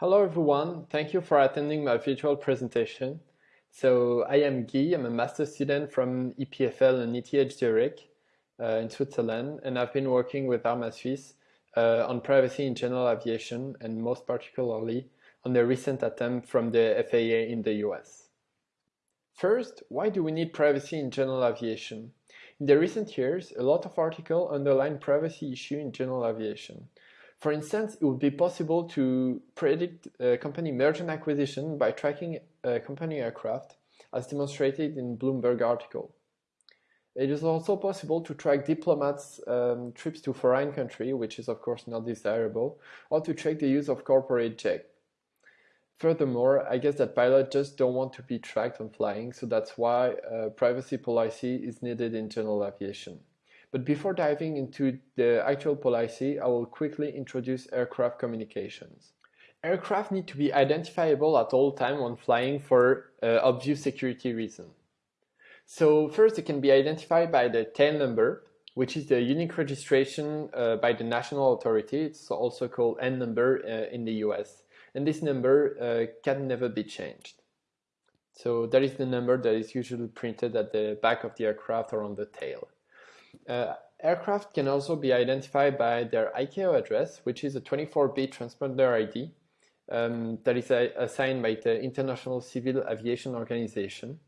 Hello everyone, thank you for attending my virtual presentation. So I am Guy, I'm a master student from EPFL and ETH Zurich uh, in Switzerland and I've been working with armasuisse uh, on privacy in general aviation and most particularly on the recent attempt from the FAA in the US. First, why do we need privacy in general aviation? In the recent years, a lot of articles underline privacy issue in general aviation. For instance, it would be possible to predict a company merger and acquisition by tracking a company aircraft, as demonstrated in Bloomberg article. It is also possible to track diplomats' um, trips to foreign country, which is of course not desirable, or to check the use of corporate jet. Furthermore, I guess that pilots just don't want to be tracked when flying, so that's why uh, privacy policy is needed in general aviation. But before diving into the actual policy, I will quickly introduce aircraft communications. Aircraft need to be identifiable at all time when flying for uh, obvious security reasons. So first, it can be identified by the tail number, which is the unique registration uh, by the national authority. It's also called N number uh, in the US. And this number uh, can never be changed. So that is the number that is usually printed at the back of the aircraft or on the tail. Uh, aircraft can also be identified by their ICAO address, which is a 24-bit transponder ID um, that is uh, assigned by the International Civil Aviation Organization.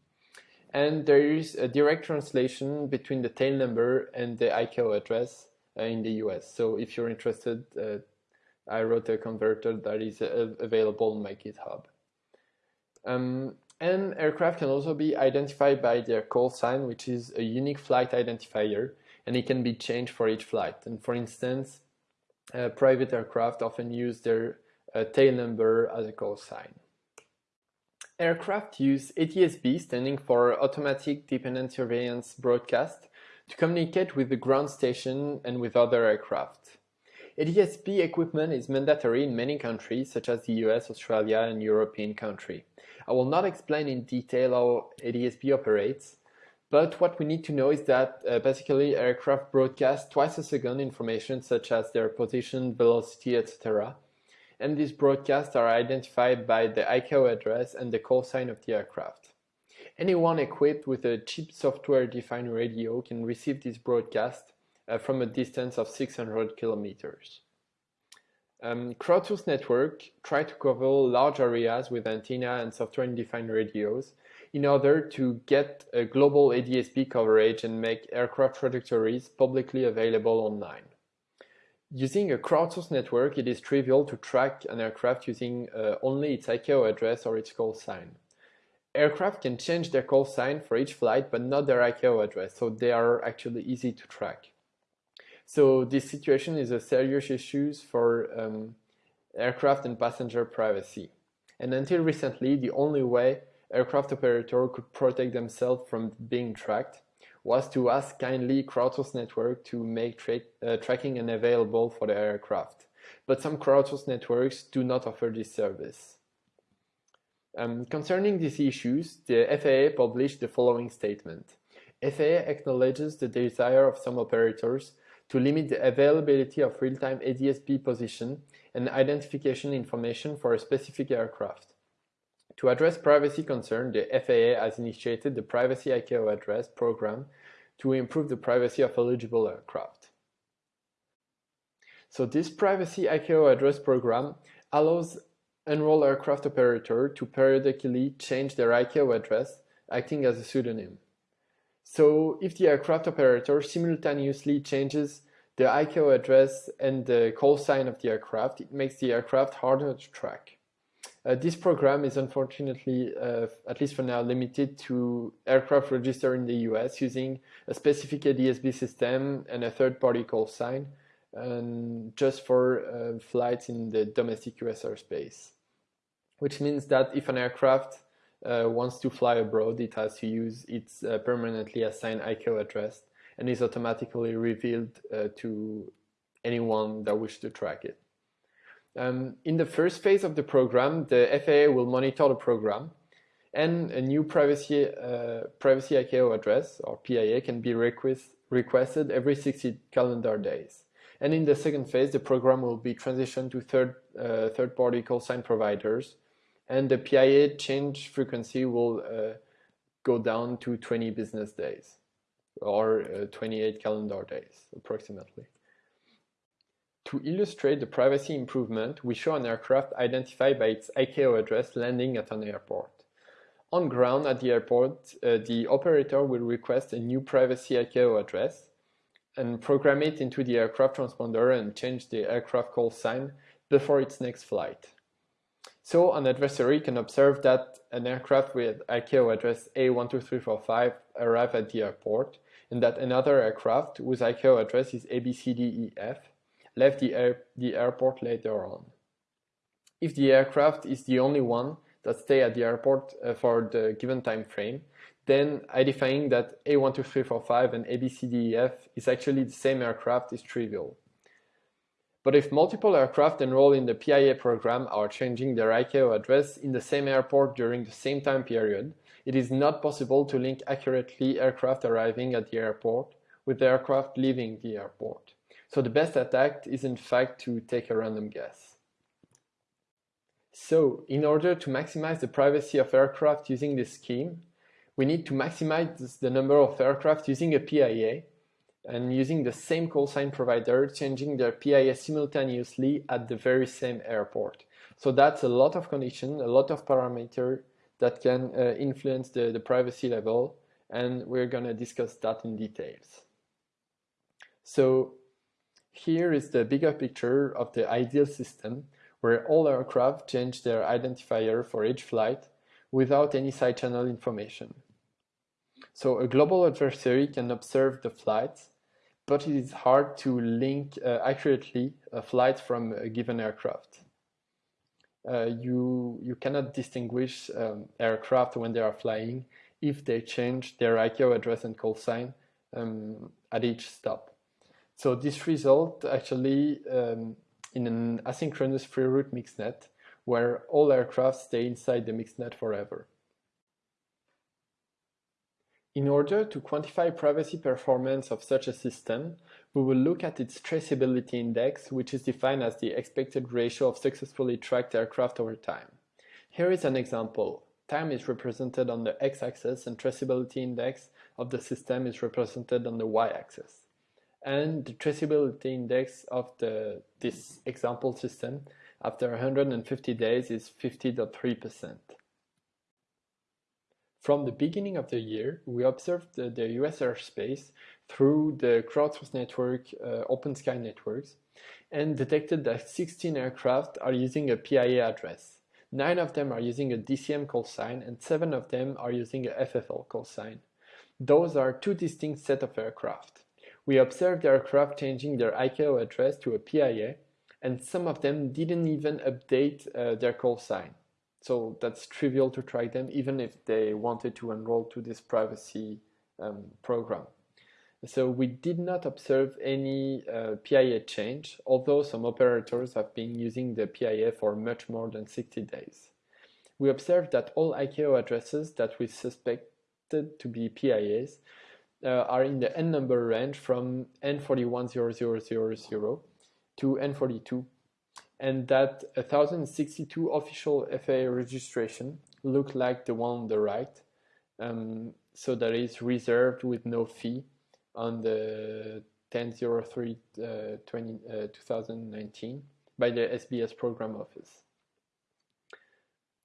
And there is a direct translation between the tail number and the ICAO address uh, in the US. So if you're interested, uh, I wrote a converter that is uh, available on my GitHub. Um, and aircraft can also be identified by their call sign, which is a unique flight identifier, and it can be changed for each flight. And for instance, uh, private aircraft often use their uh, tail number as a call sign. Aircraft use ADS-B, standing for Automatic Dependent Surveillance Broadcast, to communicate with the ground station and with other aircraft. ADS-B equipment is mandatory in many countries, such as the US, Australia, and European countries. I will not explain in detail how ADS-B operates, but what we need to know is that uh, basically aircraft broadcast twice a second information such as their position, velocity, etc. And these broadcasts are identified by the ICAO address and the call sign of the aircraft. Anyone equipped with a cheap software-defined radio can receive this broadcast uh, from a distance of 600 kilometers. Um, crowdsourced network try to cover large areas with antenna and software-defined radios in order to get a global ADS-B coverage and make aircraft trajectories publicly available online. Using a crowdsourced network, it is trivial to track an aircraft using uh, only its ICAO address or its call sign. Aircraft can change their call sign for each flight, but not their ICAO address, so they are actually easy to track. So this situation is a serious issue for um, aircraft and passenger privacy. And until recently, the only way aircraft operator could protect themselves from being tracked was to ask kindly crowdsourced network to make tra uh, tracking unavailable for the aircraft. But some crowdsourced networks do not offer this service. Um, concerning these issues, the FAA published the following statement. FAA acknowledges the desire of some operators to limit the availability of real-time ADS-B position and identification information for a specific aircraft. To address privacy concerns, the FAA has initiated the Privacy ICAO Address program to improve the privacy of eligible aircraft. So this Privacy ICAO Address program allows enrolled aircraft operator to periodically change their ICAO address, acting as a pseudonym. So if the aircraft operator simultaneously changes the ICAO address and the call sign of the aircraft, it makes the aircraft harder to track. Uh, this program is unfortunately, uh, at least for now, limited to aircraft registered in the US using a specific ADS-B system and a third-party call sign, and just for uh, flights in the domestic US airspace. Which means that if an aircraft uh, wants to fly abroad, it has to use its uh, permanently assigned ICAO address and is automatically revealed uh, to anyone that wishes to track it. Um, in the first phase of the program, the FAA will monitor the program and a new privacy, uh, privacy ICAO address or PIA can be request, requested every 60 calendar days. And in the second phase, the program will be transitioned to third, uh, third-party call sign providers, and the PIA change frequency will uh, go down to 20 business days, or uh, 28 calendar days, approximately. To illustrate the privacy improvement, we show an aircraft identified by its ICAO address landing at an airport. On ground at the airport, uh, the operator will request a new privacy ICAO address and program it into the aircraft transponder and change the aircraft call sign before its next flight. So an adversary can observe that an aircraft with ICAO address A12345 arrived at the airport and that another aircraft whose ICAO address is ABCDEF left the, air, the airport later on. If the aircraft is the only one that stay at the airport uh, for the given time frame, then identifying that A12345 and ABCDEF is actually the same aircraft is trivial. But if multiple aircraft enroll in the PIA program are changing their ICAO address in the same airport during the same time period, it is not possible to link accurately aircraft arriving at the airport with aircraft leaving the airport. So the best attack is in fact to take a random guess. So in order to maximize the privacy of aircraft using this scheme, we need to maximize the number of aircraft using a PIA and using the same call sign provider, changing their PIA simultaneously at the very same airport. So that's a lot of condition, a lot of parameter that can uh, influence the, the privacy level, and we're gonna discuss that in details. So here is the bigger picture of the ideal system where all aircraft change their identifier for each flight without any side channel information. So a global adversary can observe the flights, but it is hard to link uh, accurately a flight from a given aircraft. Uh, you, you cannot distinguish um, aircraft when they are flying if they change their ICAO address and call sign um, at each stop. So this result actually um, in an asynchronous free route mixnet where all aircraft stay inside the mixnet forever. In order to quantify privacy performance of such a system, we will look at its traceability index, which is defined as the expected ratio of successfully tracked aircraft over time. Here is an example. Time is represented on the x-axis and traceability index of the system is represented on the y-axis and the traceability index of the, this example system after 150 days is 50.3%. From the beginning of the year, we observed the, the US airspace through the crowdsourced network uh, OpenSky Networks and detected that 16 aircraft are using a PIA address. Nine of them are using a DCM call sign and seven of them are using a FFL call sign. Those are two distinct set of aircraft. We observed aircraft changing their ICAO address to a PIA, and some of them didn't even update uh, their call sign. So that's trivial to track them, even if they wanted to enroll to this privacy um, program. So we did not observe any uh, PIA change, although some operators have been using the PIA for much more than 60 days. We observed that all ICAO addresses that we suspected to be PIAs uh, are in the n number range from n410000 to n42 and that 1062 official FAA registration look like the one on the right um, so that is reserved with no fee on the 1003 uh, 20, uh, 2019 by the SBS program office.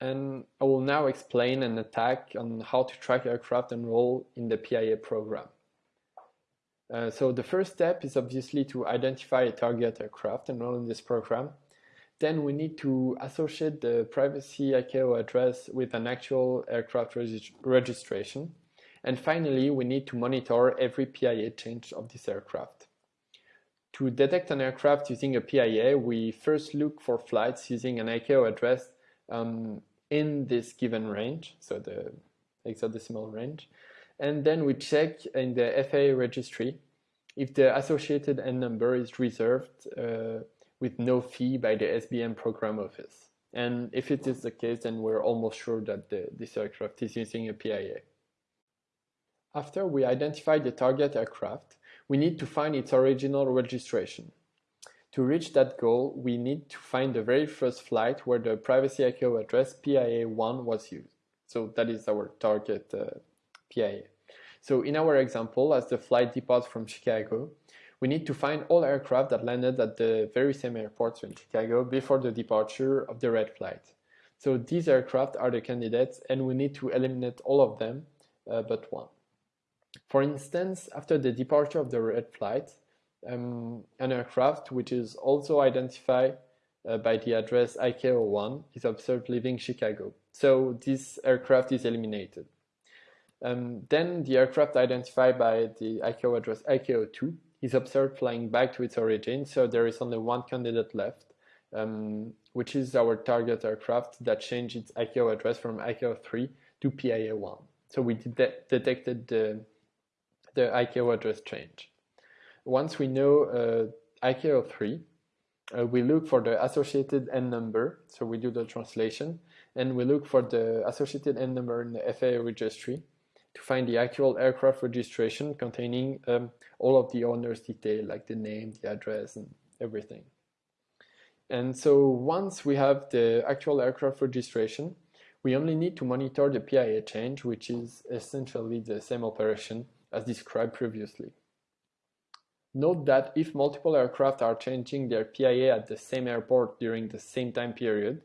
And I will now explain an attack on how to track aircraft enroll in the PIA program. Uh, so the first step is obviously to identify a target aircraft enroll in this program. Then we need to associate the privacy ICAO address with an actual aircraft registration. And finally, we need to monitor every PIA change of this aircraft. To detect an aircraft using a PIA, we first look for flights using an ICAO address um, in this given range, so the hexadecimal range. And then we check in the FAA registry if the associated N number is reserved uh, with no fee by the SBS program office. And if it is the case, then we're almost sure that the, this aircraft is using a PIA. After we identify the target aircraft, we need to find its original registration. To reach that goal, we need to find the very first flight where the privacy ICAO address PIA1 was used. So that is our target uh, PIA. So in our example, as the flight departs from Chicago, we need to find all aircraft that landed at the very same airport in Chicago before the departure of the red flight. So these aircraft are the candidates and we need to eliminate all of them uh, but one. For instance, after the departure of the red flight, um, an aircraft which is also identified uh, by the address ICAO1 is observed leaving Chicago. So this aircraft is eliminated. Um, then the aircraft identified by the ICAO address ICAO2 is observed flying back to its origin, so there is only one candidate left, um, which is our target aircraft that changed its ICAO address from ICAO3 to PIA1. So we de detected the, the ICAO address change. Once we know uh, ICAO3, uh, we look for the associated N number, so we do the translation, and we look for the associated N number in the FAA registry to find the actual aircraft registration containing um, all of the owner's detail, like the name, the address, and everything. And so once we have the actual aircraft registration, we only need to monitor the PIA change, which is essentially the same operation as described previously. Note that if multiple aircraft are changing their PIA at the same airport during the same time period,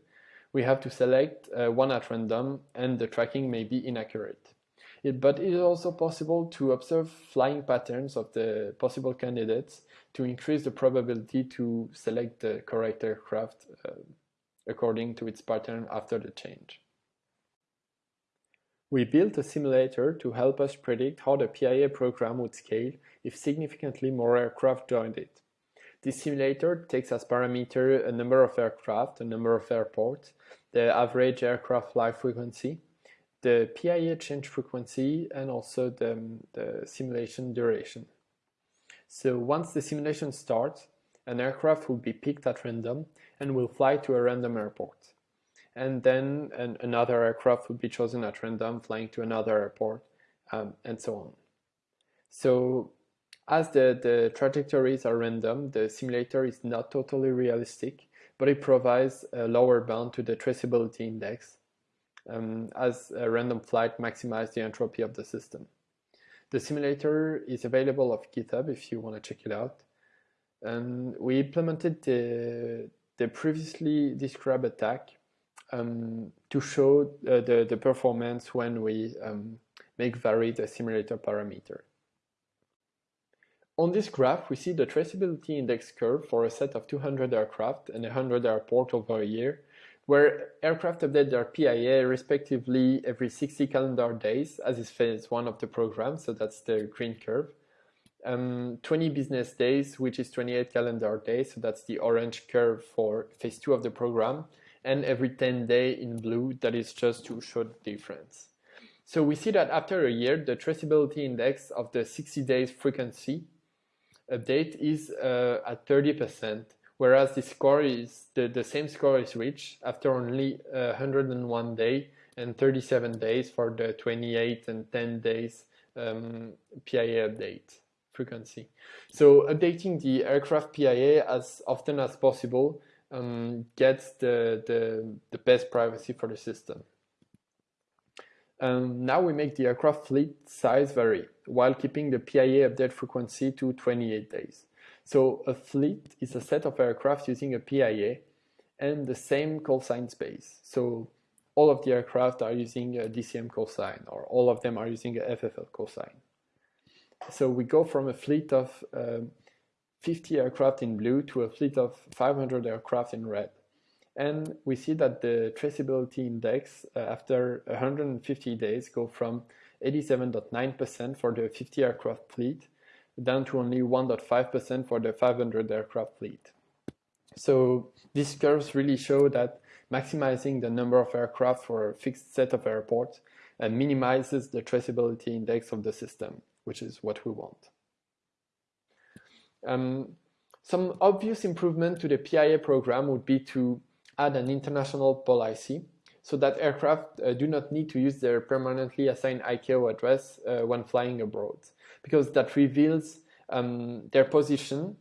we have to select uh, one at random and the tracking may be inaccurate. It, but it is also possible to observe flying patterns of the possible candidates to increase the probability to select the correct aircraft uh, according to its pattern after the change. We built a simulator to help us predict how the PIA program would scale if significantly more aircraft joined it. This simulator takes as parameter a number of aircraft, a number of airports, the average aircraft flight frequency, the PIA change frequency, and also the, um, the simulation duration. So once the simulation starts, an aircraft will be picked at random and will fly to a random airport. And then an, another aircraft would be chosen at random, flying to another airport, um, and so on. So as the, the trajectories are random, the simulator is not totally realistic, but it provides a lower bound to the traceability index um, as a random flight maximizes the entropy of the system. The simulator is available of GitHub if you want to check it out. And we implemented the, the previously described attack um, to show uh, the, the performance when we um, make vary the simulator parameter. On this graph, we see the traceability index curve for a set of 200 aircraft and 100 airport over a year, where aircraft update their PIA respectively every 60 calendar days, as is phase one of the program, so that's the green curve. Um, 20 business days, which is 28 calendar days, so that's the orange curve for phase two of the program, and every 10 day in blue, that is just to show the difference. So we see that after a year, the traceability index of the 60 days frequency update is uh, at 30%, whereas the score is the, the same score is reached after only uh, 101 day and 37 days for the 28 and 10 days um, PIA update frequency. So updating the aircraft PIA as often as possible um, gets the, the, the best privacy for the system. Um, now we make the aircraft fleet size vary while keeping the PIA update frequency to 28 days. So a fleet is a set of aircraft using a PIA and the same sign space. So all of the aircraft are using a DCM sign or all of them are using a FFL sign. So we go from a fleet of um, 50 aircraft in blue to a fleet of 500 aircraft in red. And we see that the traceability index uh, after 150 days go from 87.9% for the 50 aircraft fleet down to only 1.5% for the 500 aircraft fleet. So these curves really show that maximizing the number of aircraft for a fixed set of airports and minimizes the traceability index of the system, which is what we want. Um, some obvious improvement to the PIA program would be to add an international policy so that aircraft uh, do not need to use their permanently assigned ICAO address uh, when flying abroad because that reveals um, their position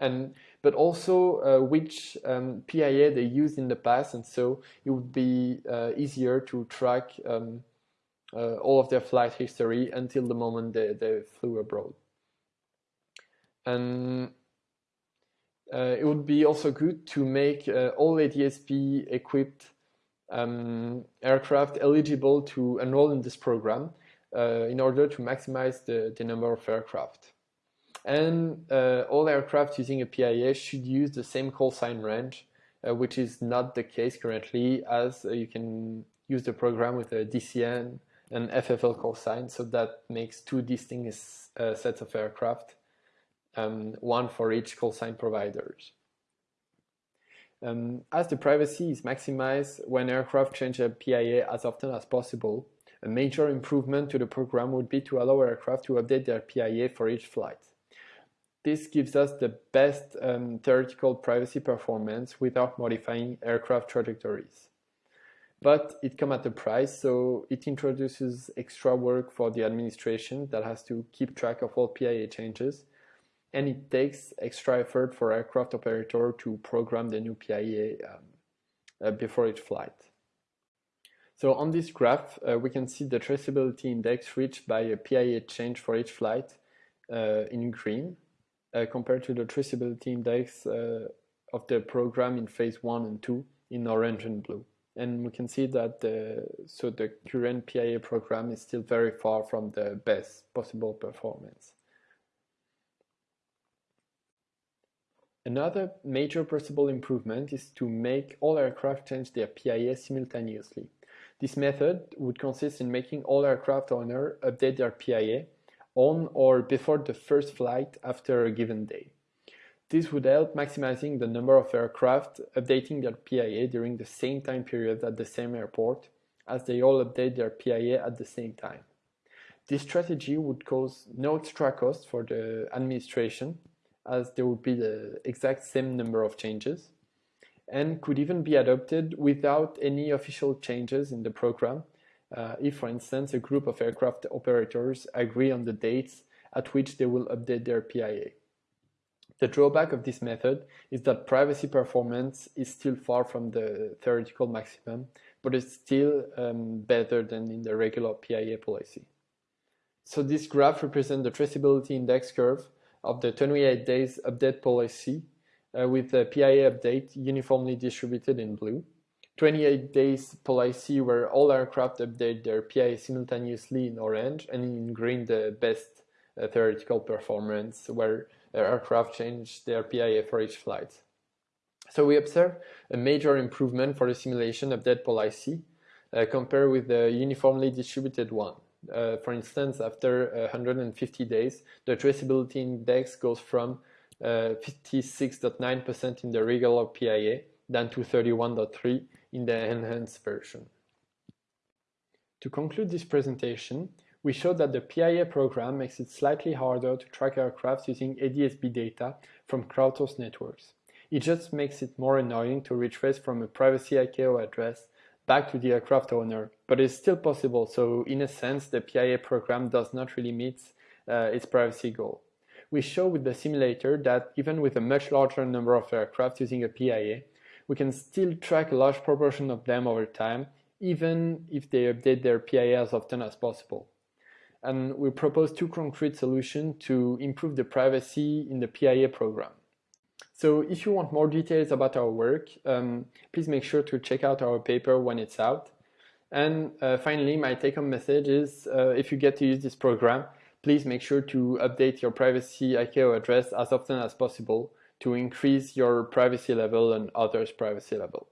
and but also uh, which um, PIA they used in the past, and so it would be uh, easier to track um, uh, all of their flight history until the moment they, they flew abroad. And uh, it would be also good to make uh, all ADSB equipped um, aircraft eligible to enroll in this program uh, in order to maximize the, the number of aircraft. And uh, all aircraft using a PIA should use the same call sign range, uh, which is not the case currently as uh, you can use the program with a DCM and FFL call sign, so that makes two distinct sets of aircraft, um, one for each call sign providers. Um, as the privacy is maximized when aircraft change a PIA as often as possible, a major improvement to the program would be to allow aircraft to update their PIA for each flight. This gives us the best um, theoretical privacy performance without modifying aircraft trajectories. But it comes at a price, so it introduces extra work for the administration that has to keep track of all PIA changes, and it takes extra effort for aircraft operator to program the new PIA um, uh, before each flight. So on this graph, uh, we can see the traceability index reached by a PIA change for each flight uh, in green, uh, compared to the traceability index uh, of the program in phase one and two in orange and blue. And we can see that the, so the current PIA program is still very far from the best possible performance. Another major possible improvement is to make all aircraft change their PIA simultaneously. This method would consist in making all aircraft owners update their PIA on or before the first flight after a given day. This would help maximizing the number of aircraft updating their PIA during the same time period at the same airport, as they all update their PIA at the same time. This strategy would cause no extra cost for the administration as there would be the exact same number of changes and could even be adopted without any official changes in the program uh, if, for instance, a group of aircraft operators agree on the dates at which they will update their PIA. The drawback of this method is that privacy performance is still far from the theoretical maximum, but it's still um, better than in the regular PIA policy. So this graph represents the traceability index curve of the 28 days update policy uh, with the PIA update uniformly distributed in blue. 28 days policy where all aircraft update their PIA simultaneously in orange and in green the best uh, theoretical performance where aircraft change their PIA for each flight. So we observe a major improvement for the simulation update policy uh, compared with the uniformly distributed one. Uh, for instance, after 150 days, the traceability index goes from 56.9% uh, in the regular PIA down to 31.3 in the enhanced version. To conclude this presentation, we showed that the PIA program makes it slightly harder to track aircraft using ADSB data from crowdsourced networks. It just makes it more annoying to retrace from a privacy ICAO address back to the aircraft owner, but it's still possible, so in a sense the PIA program does not really meet uh, its privacy goal. We show with the simulator that even with a much larger number of aircraft using a PIA, we can still track a large proportion of them over time, even if they update their PIA as often as possible. And we propose two concrete solutions to improve the privacy in the PIA program. So if you want more details about our work, um, please make sure to check out our paper when it's out. And uh, finally, my take-home message is uh, if you get to use this program, please make sure to update your privacy ICAO address as often as possible to increase your privacy level and others' privacy level.